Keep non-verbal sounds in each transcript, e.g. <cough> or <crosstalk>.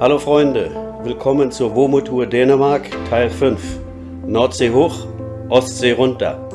Hallo Freunde, willkommen zur WOMO-Tour Dänemark Teil 5. Nordsee hoch, Ostsee runter.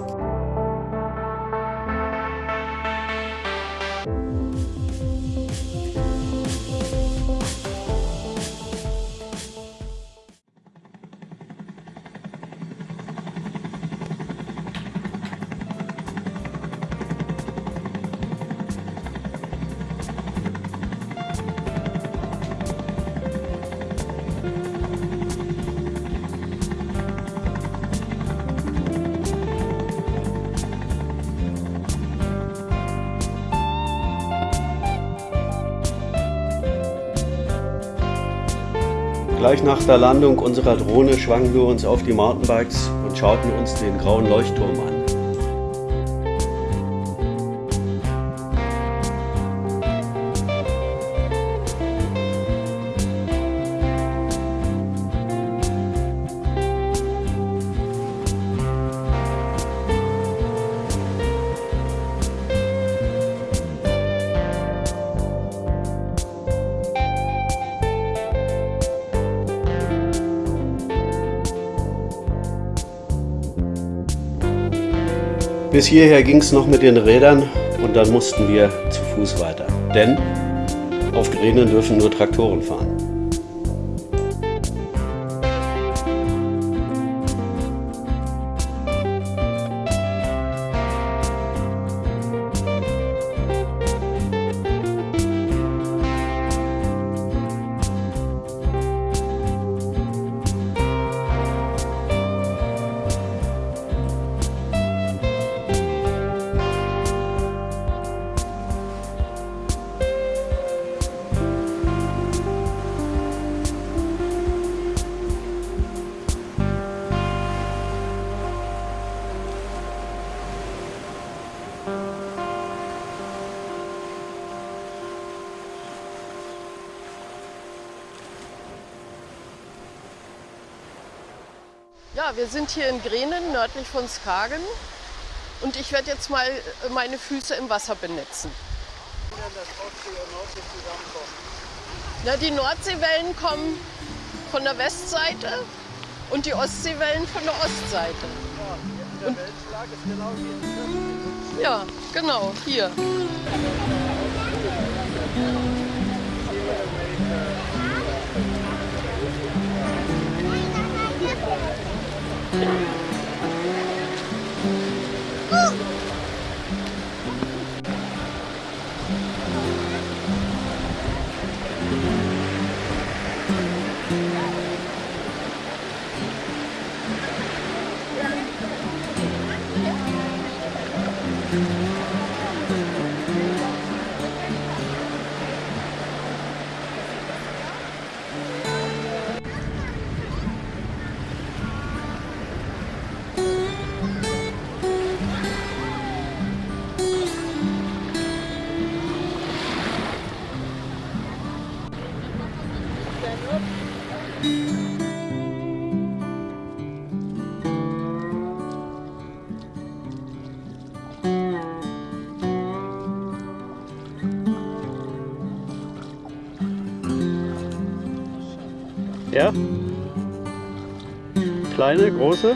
Gleich nach der Landung unserer Drohne schwangen wir uns auf die Mountainbikes und schauten uns den grauen Leuchtturm an. Bis hierher ging es noch mit den Rädern und dann mussten wir zu Fuß weiter. Denn auf Gränen dürfen nur Traktoren fahren. Ja, wir sind hier in Grenen, nördlich von Skagen. Und ich werde jetzt mal äh, meine Füße im Wasser benetzen. Na, die Nordseewellen kommen von der Westseite und die Ostseewellen von der Ostseite. Weltschlag ist genau hier. Ja, genau, hier. Mm-hmm. Ja? Kleine, große?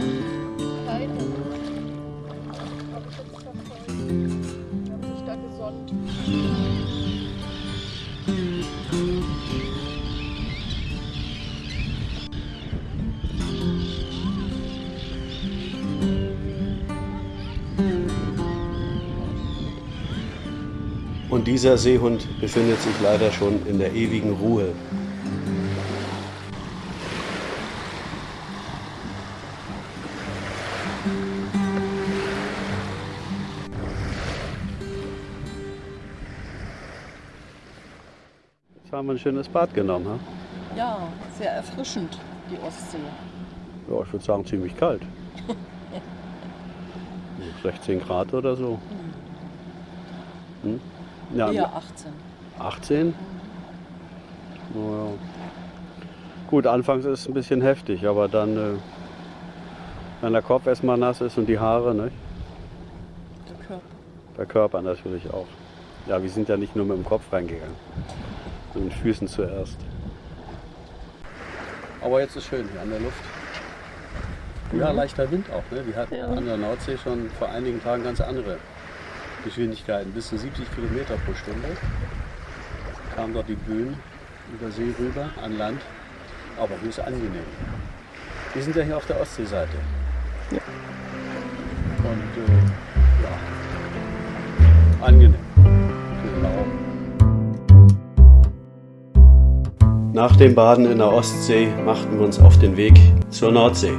Und dieser Seehund befindet sich leider schon in der ewigen Ruhe. Jetzt haben wir ein schönes Bad genommen. Ha? Ja, sehr erfrischend, die Ostsee. Ja, ich würde sagen ziemlich kalt. <laughs> So 16 Grad oder so. Hm? Ja, Eher 18. 18? Naja. Gut, anfangs ist es ein bisschen heftig, aber dann, äh, wenn der Kopf erstmal nass ist und die Haare, ne? Der Körper. der Körper natürlich auch. Ja, wir sind ja nicht nur mit dem Kopf reingegangen, mit den Füßen zuerst. Aber jetzt ist schön hier an der Luft. Ja, leichter Wind auch. Ne? Die hatten Ja. an der Nordsee schon vor einigen Tagen ganz andere Geschwindigkeiten, bis zu 70 Kilometer pro Stunde. Kamen dort die Böen über See rüber an Land. Aber ist angenehm. Wir sind ja hier auf der Ostseeseite. Ja. Und äh, ja, angenehm. Augen. Nach dem Baden in der Ostsee machten wir uns auf den Weg zur Nordsee.